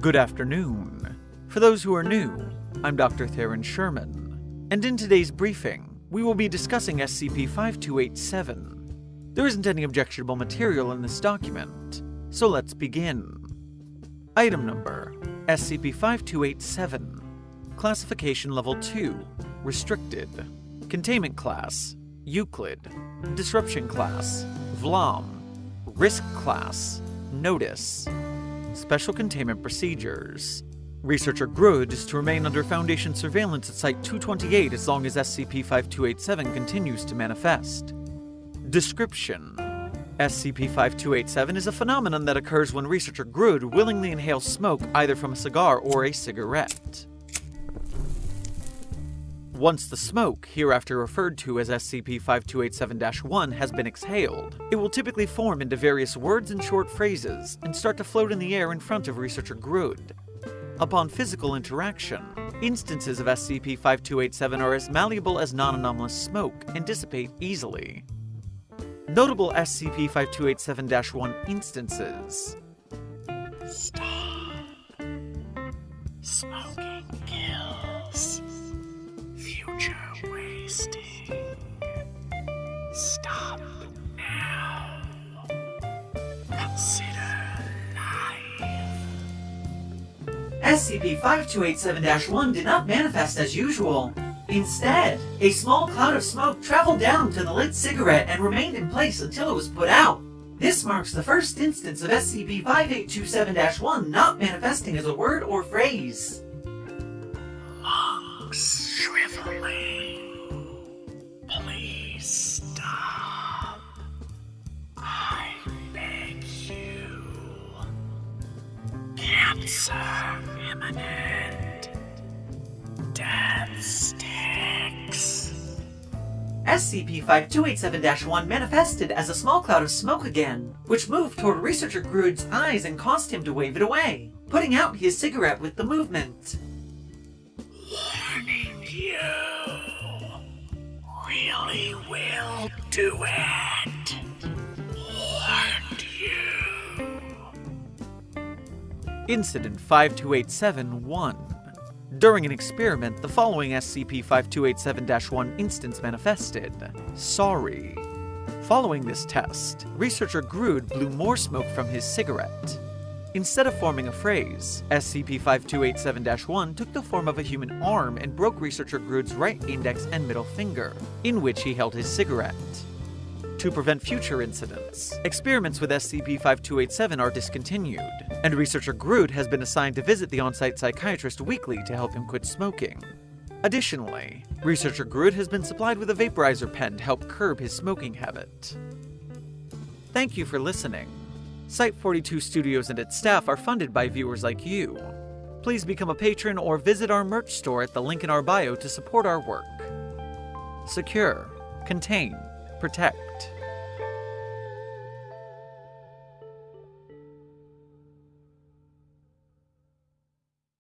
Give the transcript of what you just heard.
Good afternoon. For those who are new, I'm Dr. Theron Sherman, and in today's briefing, we will be discussing SCP-5287. There isn't any objectionable material in this document, so let's begin. Item number SCP-5287 Classification Level 2 Restricted Containment Class Euclid Disruption Class Vlam Risk Class Notice Special Containment Procedures Researcher Grud is to remain under Foundation surveillance at Site 228 as long as SCP-5287 continues to manifest. Description SCP-5287 is a phenomenon that occurs when researcher Grud willingly inhales smoke either from a cigar or a cigarette. Once the smoke, hereafter referred to as SCP-5287-1, has been exhaled, it will typically form into various words and short phrases and start to float in the air in front of researcher Grud. Upon physical interaction, instances of SCP-5287 are as malleable as non-anomalous smoke and dissipate easily. Notable SCP-5287-1 instances Stop. Smoking kills. Wasting. Stop now. Consider life. SCP-5287-1 did not manifest as usual. Instead, a small cloud of smoke traveled down to the lit cigarette and remained in place until it was put out. This marks the first instance of SCP-5827-1 not manifesting as a word or phrase. Lungs shriveling. Cancer imminent. Death sticks. SCP-5287-1 manifested as a small cloud of smoke again, which moved toward researcher Grud's eyes and caused him to wave it away, putting out his cigarette with the movement. Warning you. Really will do it. Incident 5287-1 During an experiment, the following SCP-5287-1 instance manifested. Sorry. Following this test, researcher Grud blew more smoke from his cigarette. Instead of forming a phrase, SCP-5287-1 took the form of a human arm and broke researcher Grud's right index and middle finger, in which he held his cigarette. To prevent future incidents, experiments with SCP-5287 are discontinued, and researcher Groot has been assigned to visit the on-site psychiatrist weekly to help him quit smoking. Additionally, researcher Groot has been supplied with a vaporizer pen to help curb his smoking habit. Thank you for listening. Site 42 Studios and its staff are funded by viewers like you. Please become a patron or visit our merch store at the link in our bio to support our work. Secure, contain, protect.